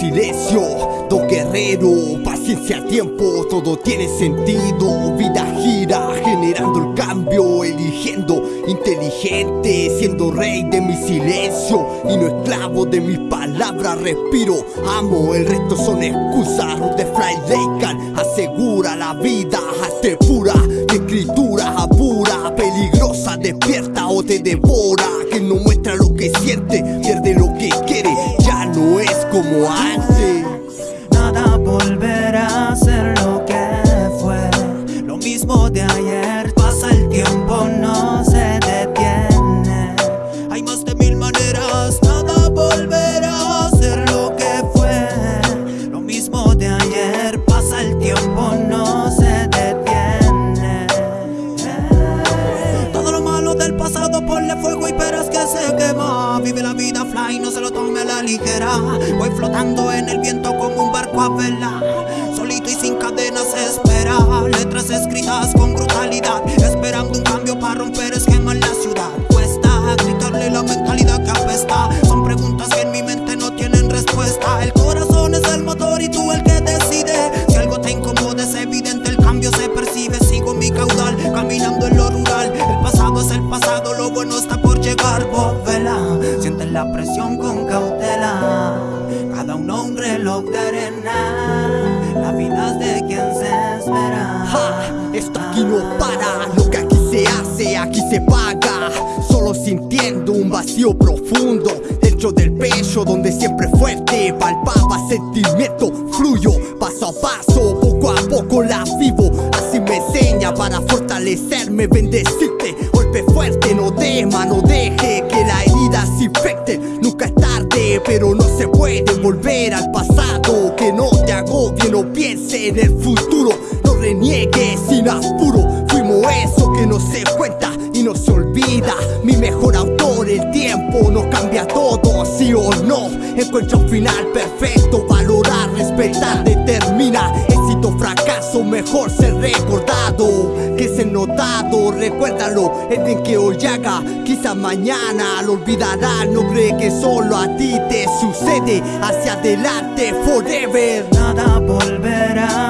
silencio. Do guerrero, paciencia, tiempo Todo tiene sentido. Vida gira, generando el cambio Eligiendo inteligente Siendo rey de mi silencio Y no esclavo de mis palabras. Respiro, amo, el resto son excusas. De Fly Lacan Asegura la vida, hazte pura escritura apura, peligrosa Despierta o te devora Que no muestra lo que siente como antes. Nada volverá a ser lo que fue. Lo mismo de ayer vida fly, no se lo tome a la ligera. Voy flotando en el viento como un barco a vela. Solito y sin cadenas espera. Letras escritas con brutalidad la presión con cautela. Cada uno un reloj de arena. La vida de quien se espera. Ja, esto aquí no para, lo que aquí se hace, aquí se paga. Solo sintiendo un vacío profundo Dentro del pecho donde siempre fuerte Palpaba sentimiento, fluyo. Paso a paso Poco a poco la vivo, así me enseña Para fortalecerme, bendecirte Golpe fuerte, no tema, no deje que la herida se infecte. Nunca es tarde, pero no se puede volver al pasado. Que no te agobie, no piense en el futuro. No reniegues sin apuro. Fuimos eso que no se cuenta y no se olvida. Mi mejor autor, el tiempo nos cambia todo Sí o no, encuentra un final perfecto Valorar, respetar, determina fracaso, mejor ser recordado. Que ser notado, recuérdalo El bien que hoy haga, quizá mañana lo olvidará. No cree que solo a ti te sucede Hacia adelante, forever. Nada volverá